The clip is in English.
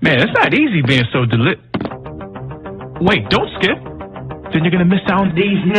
Man, it's not easy being so deli- Wait, don't skip. Then you're gonna miss out on these